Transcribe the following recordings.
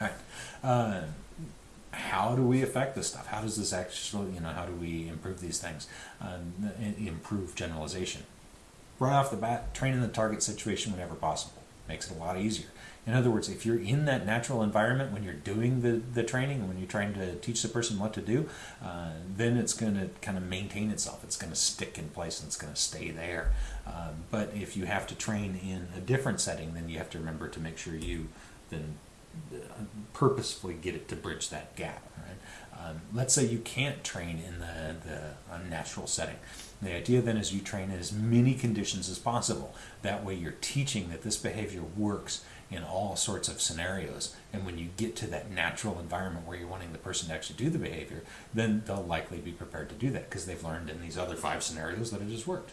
All right. Uh, how do we affect this stuff? How does this actually, you know, how do we improve these things? Um, improve generalization. Right off the bat, training the target situation whenever possible makes it a lot easier. In other words, if you're in that natural environment when you're doing the, the training, when you're trying to teach the person what to do, uh, then it's going to kind of maintain itself. It's going to stick in place and it's going to stay there. Uh, but if you have to train in a different setting, then you have to remember to make sure you then purposefully get it to bridge that gap. Right? Um, let's say you can't train in the, the natural setting. The idea then is you train in as many conditions as possible. That way you're teaching that this behavior works in all sorts of scenarios. And when you get to that natural environment where you're wanting the person to actually do the behavior, then they'll likely be prepared to do that because they've learned in these other five scenarios that it has worked.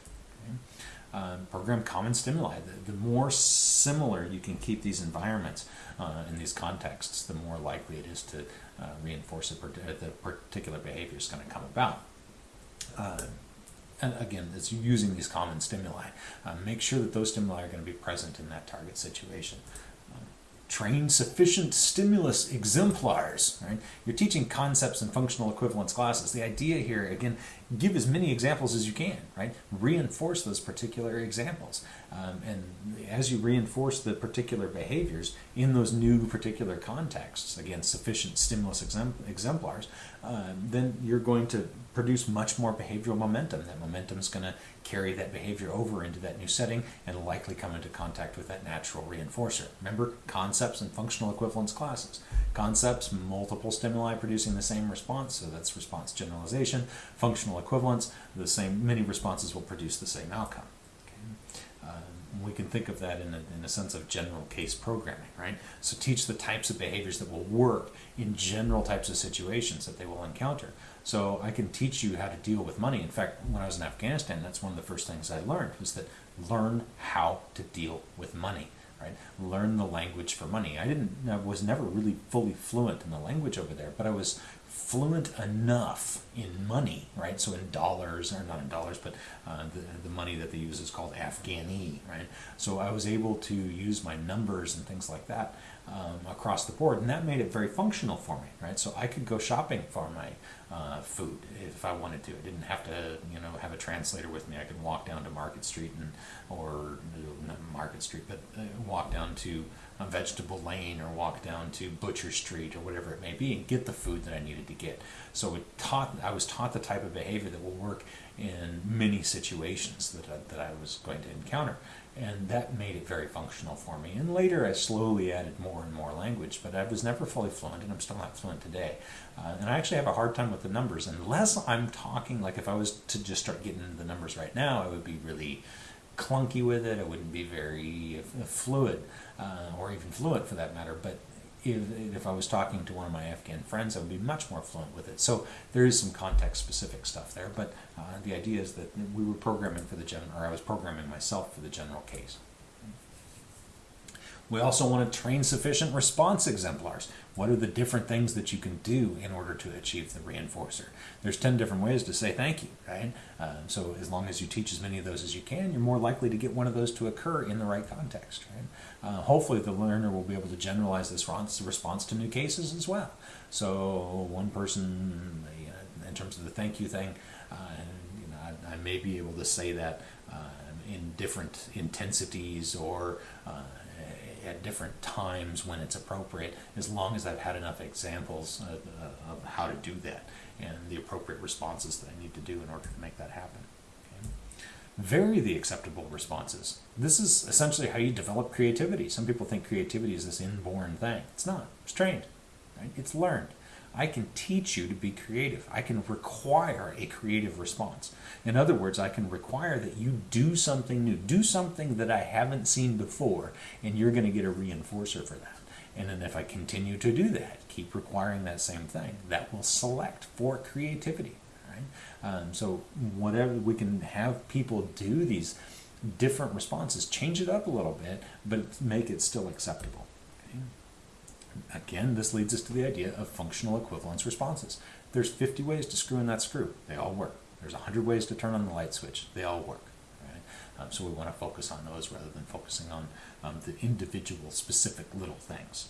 Um, program common stimuli. The, the, more similar you can keep these environments uh, in these contexts, the more likely it is to uh, reinforce the particular behavior is going to come about. Uh, and again, it's using these common stimuli. Uh, make sure that those stimuli are going to be present in that target situation train sufficient stimulus exemplars, right? You're teaching concepts and functional equivalence classes. The idea here, again, give as many examples as you can, right? Reinforce those particular examples. Um, and as you reinforce the particular behaviors in those new particular contexts, again, sufficient stimulus exemplars, uh, then you're going to produce much more behavioral momentum. That momentum is going to carry that behavior over into that new setting and likely come into contact with that natural reinforcer. Remember concepts and functional equivalence classes. Concepts, multiple stimuli producing the same response, so that's response generalization. Functional equivalence, the same, many responses will produce the same outcome. Okay? Um, we can think of that in a, in a sense of general case programming, right? So teach the types of behaviors that will work in general types of situations that they will encounter. So I can teach you how to deal with money. In fact, when I was in Afghanistan, that's one of the first things I learned was that learn how to deal with money. Right? Learn the language for money. I didn't. I was never really fully fluent in the language over there, but I was fluent enough in money, right? So in dollars, or not in dollars, but uh, the, the money that they use is called Afghani, right? So I was able to use my numbers and things like that um, across the board, and that made it very functional for me, right? So I could go shopping for my uh, food if I wanted to. I didn't have to, you know, have a translator with me. I could walk down to Market Street and, or not Market Street, but uh, walk down to a Vegetable Lane or walk down to Butcher Street or whatever it may be and get the food that I needed to get. So it taught. I was taught the type of behavior that will work in many situations that I, that I was going to encounter and that made it very functional for me. And later I slowly added more and more language, but I was never fully fluent, and I'm still not fluent today. Uh, and I actually have a hard time with the numbers, unless I'm talking, like if I was to just start getting into the numbers right now, I would be really clunky with it, I wouldn't be very fluid, uh, or even fluent for that matter, but if, if I was talking to one of my Afghan friends, I would be much more fluent with it. So there is some context specific stuff there, but uh, the idea is that we were programming for the general, or I was programming myself for the general case. We also want to train sufficient response exemplars. What are the different things that you can do in order to achieve the reinforcer? There's 10 different ways to say thank you, right? Um, so as long as you teach as many of those as you can, you're more likely to get one of those to occur in the right context, right? Uh, hopefully the learner will be able to generalize this response to new cases as well. So one person, in terms of the thank you thing, uh, you know, I, I, may be able to say that uh, in different intensities or uh, at different times when it's appropriate, as long as I've had enough examples of, uh, of how to do that and the appropriate responses that I need to do in order to make that happen. Vary the acceptable responses. This is essentially how you develop creativity. Some people think creativity is this inborn thing. It's not. It's trained. Right? It's learned. I can teach you to be creative. I can require a creative response. In other words, I can require that you do something new, do something that I haven't seen before, and you're going to get a reinforcer for that. And then if I continue to do that, keep requiring that same thing, that will select for creativity. Right? Um, so whatever we can have people do these different responses, change it up a little bit, but make it still acceptable. Again, this leads us to the idea of functional equivalence responses. There's 50 ways to screw in that screw. They all work. There's 100 ways to turn on the light switch. They all work. Right? Um, so we want to focus on those rather than focusing on um, the individual specific little things.